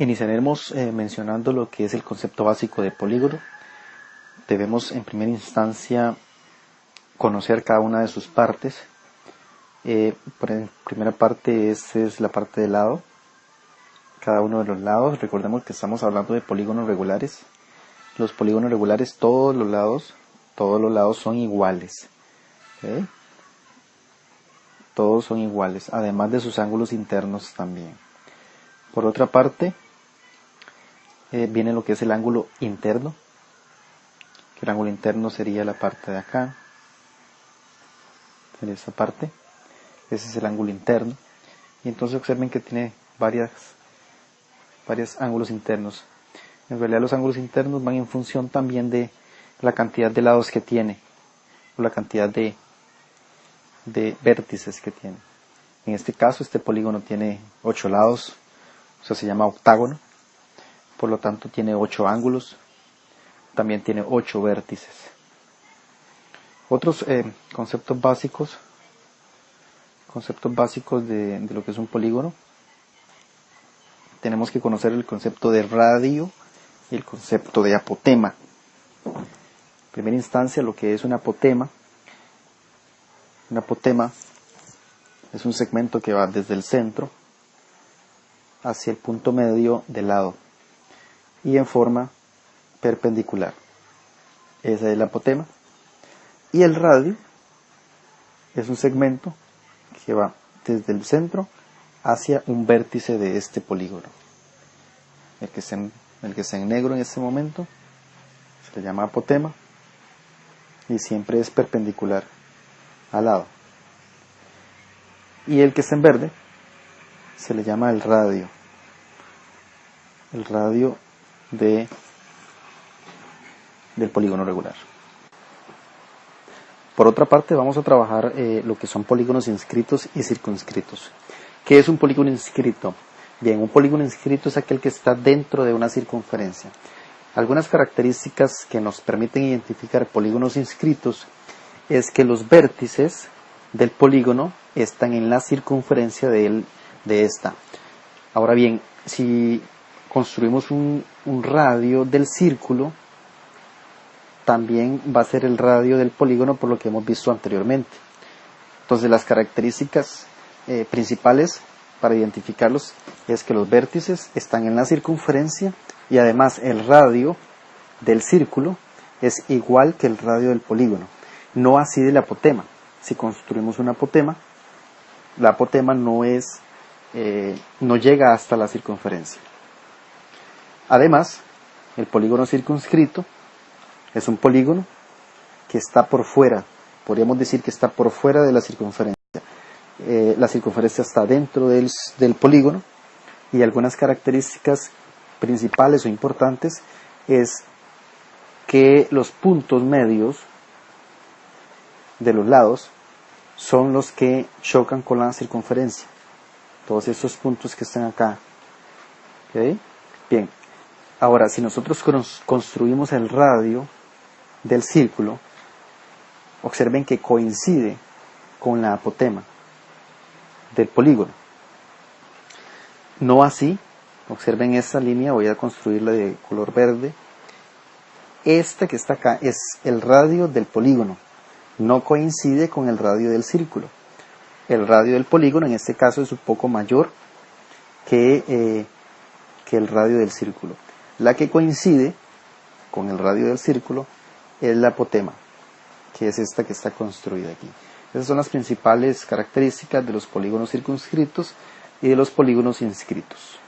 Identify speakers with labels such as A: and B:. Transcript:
A: Iniciaremos eh, mencionando lo que es el concepto básico de polígono. Debemos en primera instancia conocer cada una de sus partes. Eh, primera parte esta es la parte del lado. Cada uno de los lados. Recordemos que estamos hablando de polígonos regulares. Los polígonos regulares, todos los lados, todos los lados son iguales. Todos son iguales, además de sus ángulos internos también. Por otra parte, eh, viene lo que es el ángulo interno. el ángulo interno sería la parte de acá. En esa parte. Ese es el ángulo interno. Y entonces observen que tiene varias, varios ángulos internos. En realidad los ángulos internos van en función también de la cantidad de lados que tiene. O la cantidad de, de vértices que tiene. En este caso este polígono tiene 8 lados. O sea, se llama octágono por lo tanto tiene ocho ángulos, también tiene ocho vértices. Otros eh, conceptos básicos, conceptos básicos de, lo que es un polígono, tenemos que conocer el concepto de radio y el concepto de apotema. En primera instancia, lo que es un apotema, un apotema es un segmento que va desde el centro hacia el punto medio del lado y en forma perpendicular. Esa es el apotema. Y el radio es un segmento que va desde el centro hacia un vértice de este polígono. El que está en, el que está en negro en este momento se le llama apotema y siempre es perpendicular al lado. Y el que está en verde se le llama el radio. El radio de, del polígono regular. Por otra parte, vamos a trabajar eh, lo que son polígonos inscritos y circunscritos. ¿Qué es un polígono inscrito? Bien, un polígono inscrito es aquel que está dentro de una circunferencia. Algunas características que nos permiten identificar polígonos inscritos es que los vértices del polígono están en la circunferencia de, de esta. Ahora bien, si construimos un, radio del círculo, también va a ser el radio del polígono por lo que hemos visto anteriormente. Entonces las características eh, principales para identificarlos es que los vértices están en la circunferencia y además el radio del círculo es igual que el radio del polígono, no así del apotema. Si construimos un apotema, la apotema no es, eh, no llega hasta la circunferencia. Además, el polígono circunscrito es un polígono que está por fuera, podríamos decir que está por fuera de la circunferencia. Eh, la circunferencia está dentro del, polígono y algunas características principales o importantes es que los puntos medios de los lados son los que chocan con la circunferencia. Todos esos puntos que están acá. Bien, Ahora, si nosotros construimos el radio del círculo, observen que coincide con la apotema del polígono. No así, observen esta línea, voy a construirla de color verde. Esta que está acá es el radio del polígono, no coincide con el radio del círculo. El radio del polígono en este caso es un poco mayor que, eh, que el radio del círculo. La que coincide con el radio del círculo es la apotema, que es esta que está construida aquí. Esas son las principales características de los polígonos circunscritos y de los polígonos inscritos.